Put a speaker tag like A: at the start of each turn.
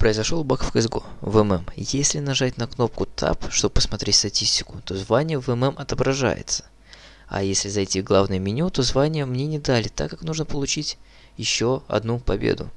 A: Произошел баг в CSGO, в ММ. Если нажать на кнопку Tab, чтобы посмотреть статистику, то звание в ММ отображается. А если зайти в главное меню, то звание мне не дали, так как нужно получить еще одну победу.